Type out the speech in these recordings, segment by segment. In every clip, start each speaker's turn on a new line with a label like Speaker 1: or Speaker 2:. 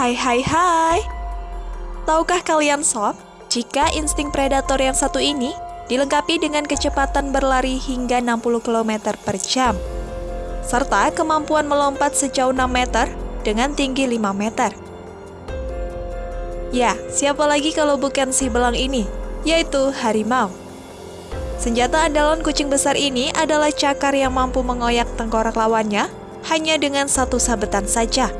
Speaker 1: Hai hai hai Tahukah kalian sob, jika insting predator yang satu ini dilengkapi dengan kecepatan berlari hingga 60 km per jam serta kemampuan melompat sejauh 6 meter dengan tinggi 5 meter. Ya, siapa lagi kalau bukan si belang ini, yaitu harimau. Senjata andalan kucing besar ini adalah cakar yang mampu mengoyak tengkorak lawannya hanya dengan satu sabetan saja.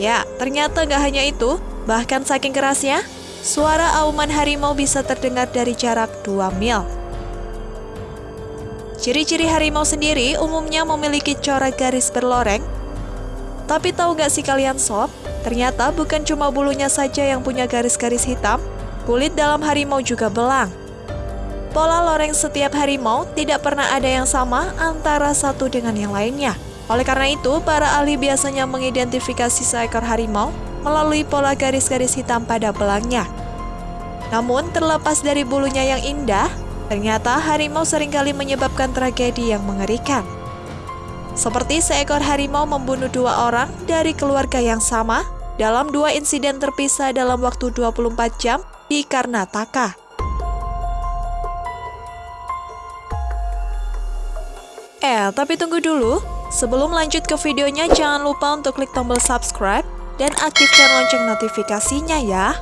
Speaker 1: Ya, ternyata gak hanya itu, bahkan saking kerasnya, suara auman harimau bisa terdengar dari jarak 2 mil. Ciri-ciri harimau sendiri umumnya memiliki corak garis berloreng. Tapi tahu gak sih kalian sob, ternyata bukan cuma bulunya saja yang punya garis-garis hitam, kulit dalam harimau juga belang. Pola loreng setiap harimau tidak pernah ada yang sama antara satu dengan yang lainnya. Oleh karena itu, para ahli biasanya mengidentifikasi seekor harimau melalui pola garis-garis hitam pada belangnya. Namun, terlepas dari bulunya yang indah, Ternyata harimau sering kali menyebabkan tragedi yang mengerikan. Seperti seekor harimau membunuh dua orang dari keluarga yang sama dalam dua insiden terpisah dalam waktu 24 jam di Karnataka. Eh, tapi tunggu dulu. Sebelum lanjut ke videonya, jangan lupa untuk klik tombol subscribe dan aktifkan lonceng notifikasinya ya.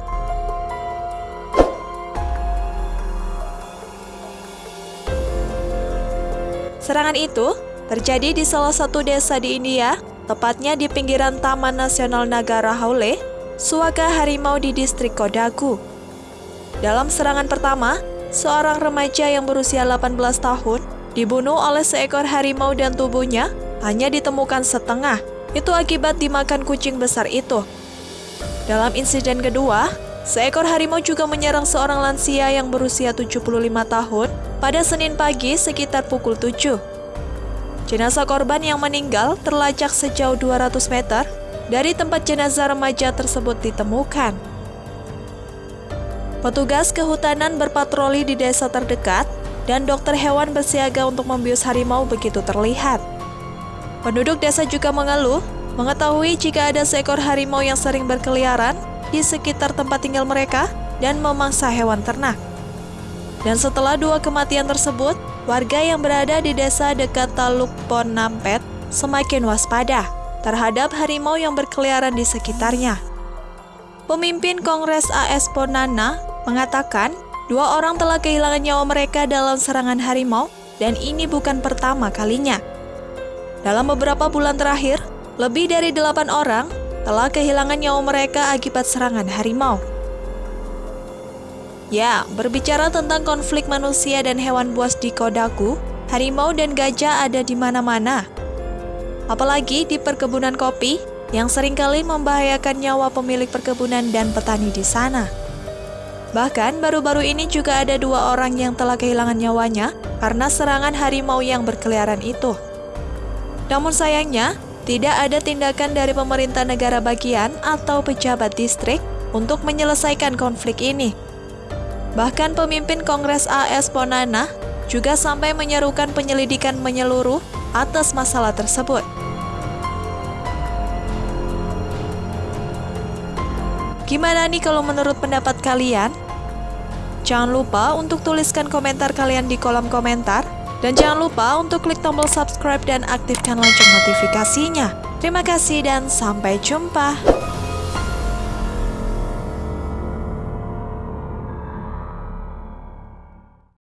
Speaker 1: Serangan itu terjadi di salah satu desa di India, tepatnya di pinggiran Taman Nasional Nagara Haule, Suaka Harimau di distrik Kodagu. Dalam serangan pertama, seorang remaja yang berusia 18 tahun dibunuh oleh seekor harimau dan tubuhnya hanya ditemukan setengah. Itu akibat dimakan kucing besar itu. Dalam insiden kedua, seekor harimau juga menyerang seorang lansia yang berusia 75 tahun pada Senin pagi sekitar pukul 7. Jenazah korban yang meninggal terlacak sejauh 200 meter dari tempat jenazah remaja tersebut ditemukan. Petugas kehutanan berpatroli di desa terdekat dan dokter hewan bersiaga untuk membius harimau begitu terlihat. Penduduk desa juga mengeluh mengetahui jika ada seekor harimau yang sering berkeliaran di sekitar tempat tinggal mereka dan memangsa hewan ternak. Dan setelah dua kematian tersebut, warga yang berada di desa dekat Taluk Ponampet semakin waspada terhadap harimau yang berkeliaran di sekitarnya. Pemimpin Kongres AS Ponana mengatakan dua orang telah kehilangan nyawa mereka dalam serangan harimau dan ini bukan pertama kalinya. Dalam beberapa bulan terakhir, lebih dari delapan orang telah kehilangan nyawa mereka akibat serangan harimau. Ya, berbicara tentang konflik manusia dan hewan buas di Kodaku, harimau dan gajah ada di mana-mana. Apalagi di perkebunan kopi yang sering kali membahayakan nyawa pemilik perkebunan dan petani di sana. Bahkan baru-baru ini juga ada dua orang yang telah kehilangan nyawanya karena serangan harimau yang berkeliaran itu. Namun sayangnya, tidak ada tindakan dari pemerintah negara bagian atau pejabat distrik untuk menyelesaikan konflik ini. Bahkan pemimpin Kongres AS Ponana juga sampai menyerukan penyelidikan menyeluruh atas masalah tersebut. Gimana nih kalau menurut pendapat kalian? Jangan lupa untuk tuliskan komentar kalian di kolom komentar. Dan jangan lupa untuk klik tombol subscribe dan aktifkan lonceng notifikasinya. Terima kasih dan sampai jumpa.